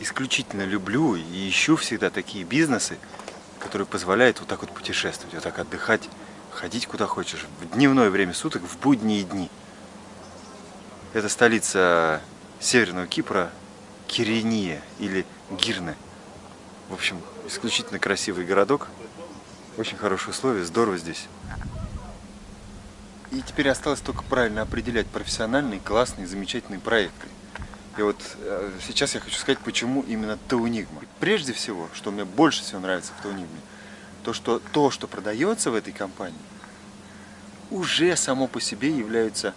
исключительно люблю и ищу всегда такие бизнесы, которые позволяют вот так вот путешествовать, вот так отдыхать, ходить куда хочешь, в дневное время суток, в будние дни. Это столица Северного Кипра, Кирения или Гирне. В общем, исключительно красивый городок, очень хорошие условия, здорово здесь. И теперь осталось только правильно определять профессиональные, классные, замечательные проекты. И вот э, сейчас я хочу сказать, почему именно Таунигма. Прежде всего, что мне больше всего нравится в Таунигме, то, что то, что продается в этой компании, уже само по себе является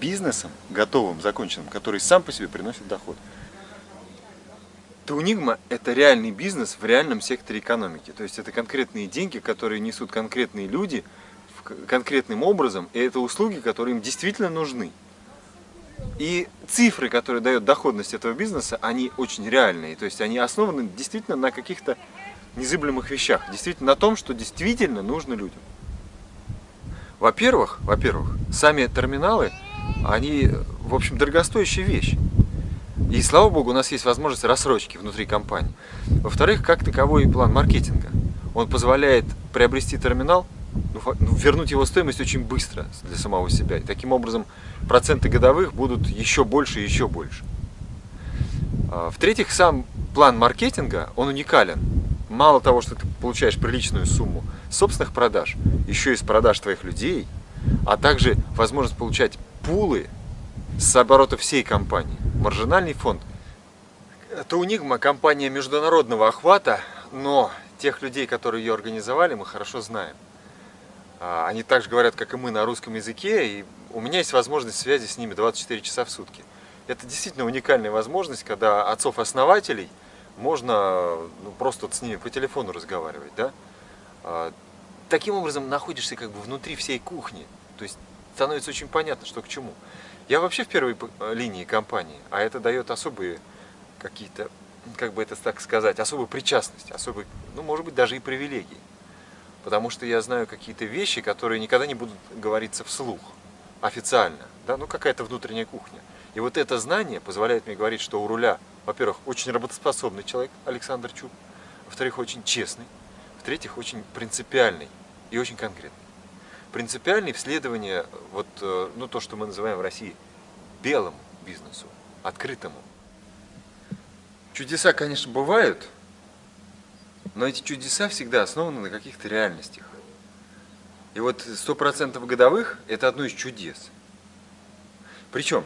бизнесом, готовым, законченным, который сам по себе приносит доход. Таунигма – это реальный бизнес в реальном секторе экономики. То есть это конкретные деньги, которые несут конкретные люди конкретным образом, и это услуги, которые им действительно нужны. И цифры, которые дают доходность этого бизнеса, они очень реальные. То есть они основаны действительно на каких-то незыблемых вещах. Действительно на том, что действительно нужно людям. Во-первых, во-первых, сами терминалы, они, в общем, дорогостоящая вещь. И слава богу, у нас есть возможность рассрочки внутри компании. Во-вторых, как таковой план маркетинга. Он позволяет приобрести терминал, вернуть его стоимость очень быстро для самого себя. И таким образом проценты годовых будут еще больше и еще больше. А, в-третьих, сам план маркетинга, он уникален. Мало того, что ты получаешь приличную сумму собственных продаж, еще из продаж твоих людей, а также возможность получать пулы с оборота всей компании, маржинальный фонд. Это Унигма компания международного охвата, но тех людей, которые ее организовали, мы хорошо знаем. А, они также говорят, как и мы, на русском языке, и у меня есть возможность связи с ними 24 часа в сутки. Это действительно уникальная возможность, когда отцов-основателей можно ну, просто вот с ними по телефону разговаривать. Да? А, таким образом находишься как бы внутри всей кухни. То есть становится очень понятно, что к чему. Я вообще в первой линии компании, а это дает особые какие-то, как бы это так сказать, особую причастность, особые, ну, может быть, даже и привилегии потому что я знаю какие-то вещи, которые никогда не будут говориться вслух, официально, да, ну какая-то внутренняя кухня. И вот это знание позволяет мне говорить, что у руля, во-первых, очень работоспособный человек Александр Чуб, во-вторых, очень честный, в-третьих, очень принципиальный и очень конкретный. Принципиальный в следовании, вот, э, ну, то, что мы называем в России белому бизнесу, открытому. Чудеса, конечно, бывают, но эти чудеса всегда основаны на каких-то реальностях. И вот 100% годовых – это одно из чудес. Причем,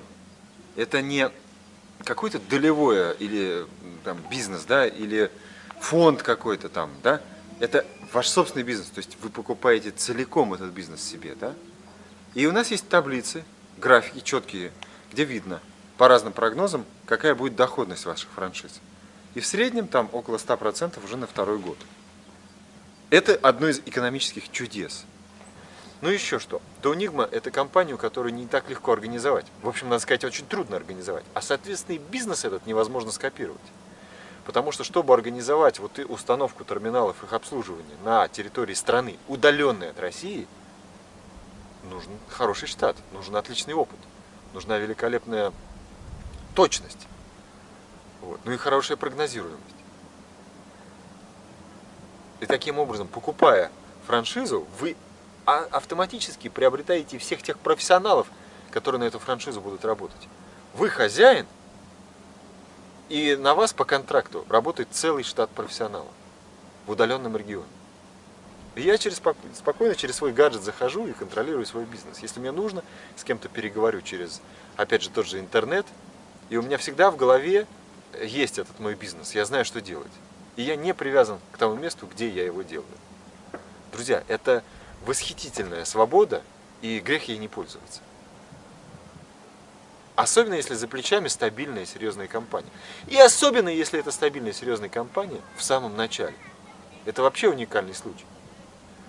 это не какой-то долевое или там, бизнес, да, или фонд какой-то там, да, это ваш собственный бизнес, то есть вы покупаете целиком этот бизнес себе, да. И у нас есть таблицы, графики четкие, где видно по разным прогнозам, какая будет доходность ваших франшиз. И в среднем там около 100% уже на второй год. Это одно из экономических чудес. Ну еще что. Таунигма – это компанию, которую не так легко организовать. В общем, надо сказать, очень трудно организовать. А, соответственно, и бизнес этот невозможно скопировать. Потому что, чтобы организовать вот установку терминалов их обслуживания на территории страны, удаленной от России, нужен хороший штат, нужен отличный опыт, нужна великолепная точность. Вот. Ну и хорошая прогнозируемость. И таким образом, покупая франшизу, вы а, автоматически приобретаете всех тех профессионалов, которые на эту франшизу будут работать. Вы хозяин, и на вас по контракту работает целый штат профессионалов в удаленном регионе. И я через, спокойно через свой гаджет захожу и контролирую свой бизнес. Если мне нужно, с кем-то переговорю через, опять же, тот же интернет, и у меня всегда в голове есть этот мой бизнес, я знаю, что делать. И я не привязан к тому месту, где я его делаю. Друзья, это восхитительная свобода, и грех ей не пользоваться. Особенно, если за плечами стабильная и серьезная компания. И особенно, если это стабильная и серьезная компания в самом начале. Это вообще уникальный случай.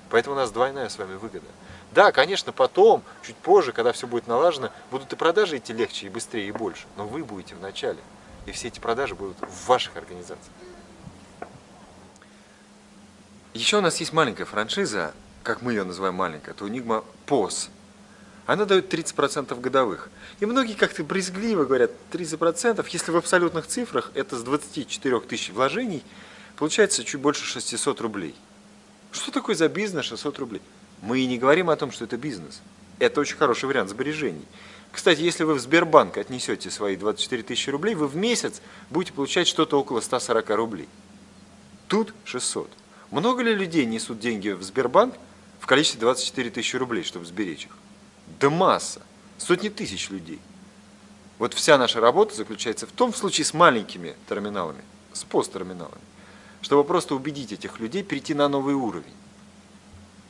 Поэтому у нас двойная с вами выгода. Да, конечно, потом, чуть позже, когда все будет налажено, будут и продажи идти легче, и быстрее, и больше. Но вы будете в начале. И все эти продажи будут в ваших организациях. Еще у нас есть маленькая франшиза, как мы ее называем маленькая, это Unigma POS. она дает 30% годовых. И многие как-то брезгливо говорят, 30%, если в абсолютных цифрах это с 24 тысяч вложений, получается чуть больше 600 рублей. Что такое за бизнес 600 рублей? Мы и не говорим о том, что это бизнес. Это очень хороший вариант сбережений. Кстати, если вы в Сбербанк отнесете свои 24 тысячи рублей, вы в месяц будете получать что-то около 140 рублей. Тут 600. Много ли людей несут деньги в Сбербанк в количестве 24 тысячи рублей, чтобы сберечь их? Да масса. Сотни тысяч людей. Вот вся наша работа заключается в том, в случае с маленькими терминалами, с посттерминалами, чтобы просто убедить этих людей перейти на новый уровень.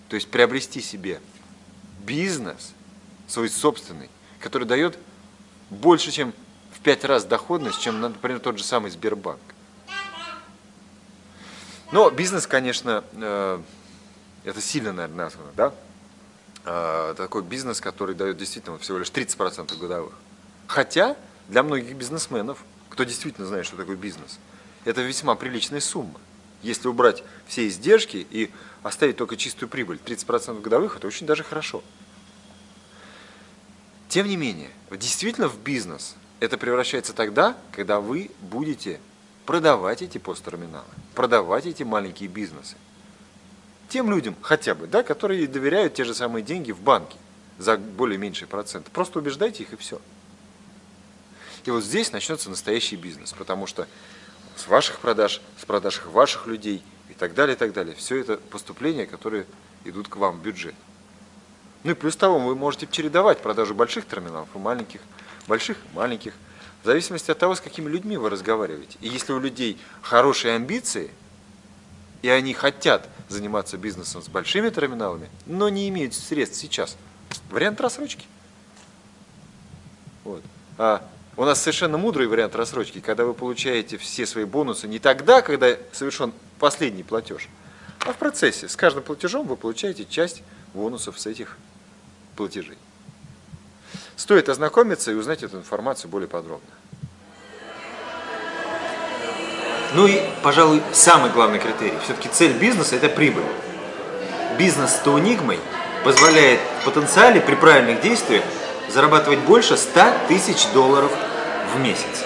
То есть приобрести себе бизнес, свой собственный, который дает больше, чем в пять раз доходность, чем, например, тот же самый Сбербанк. Но бизнес, конечно, э, это сильно, наверное, названо, да? Э, такой бизнес, который дает действительно всего лишь 30% годовых. Хотя для многих бизнесменов, кто действительно знает, что такое бизнес, это весьма приличная сумма. Если убрать все издержки и оставить только чистую прибыль, 30% годовых, это очень даже хорошо. Тем не менее, действительно в бизнес это превращается тогда, когда вы будете продавать эти посттерминалы, продавать эти маленькие бизнесы. Тем людям хотя бы, да, которые доверяют те же самые деньги в банке за более меньший процент. Просто убеждайте их и все. И вот здесь начнется настоящий бизнес, потому что с ваших продаж, с продаж ваших людей и так далее, и так далее, все это поступления, которые идут к вам в бюджет. Ну и плюс того, вы можете чередовать продажу больших терминалов и маленьких, больших и маленьких, в зависимости от того, с какими людьми вы разговариваете. И если у людей хорошие амбиции, и они хотят заниматься бизнесом с большими терминалами, но не имеют средств сейчас, вариант рассрочки. Вот. А у нас совершенно мудрый вариант рассрочки, когда вы получаете все свои бонусы не тогда, когда совершен последний платеж, а в процессе. С каждым платежом вы получаете часть бонусов с этих платежей. Стоит ознакомиться и узнать эту информацию более подробно. Ну и, пожалуй, самый главный критерий. Все-таки цель бизнеса – это прибыль. Бизнес с Таунигмой позволяет в потенциале при правильных действиях зарабатывать больше 100 тысяч долларов в месяц.